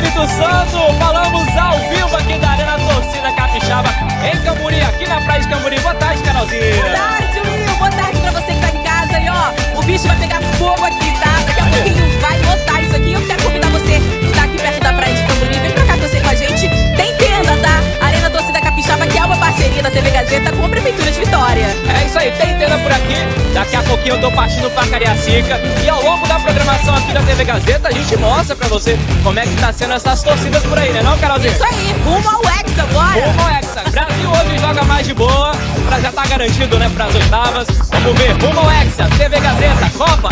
Espírito Santo. Falamos ao vivo aqui da Arena Torcida Capixaba, em Camburi, aqui na Praia de Camburi. Boa tarde, Carolzinha. Boa tarde, Will. Boa tarde pra você que tá em casa. E ó, o bicho vai pegar fogo aqui, tá? Daqui a pouquinho vai lotar isso aqui. Eu quero convidar você que tá aqui perto da Praia de Camburi. Vem pra cá torcer com a gente. Tem tenda, tá? Arena Torcida Capixaba, que é uma parceria da TV Gazeta com a Prefeitura de Vitória. É isso aí, tem tenda por aqui. Daqui a pouquinho eu tô partindo pra Cariacica. E ao programação aqui da TV Gazeta, a gente mostra pra você como é que tá sendo essas torcidas por aí, né não, Carolzinha? Isso aí, rumo ao Hexa, bora! Rumo ao Hexa. Brasil hoje joga mais de boa, pra já tá garantido, né, pras oitavas. Vamos ver, rumo ao Hexa, TV Gazeta, Copa!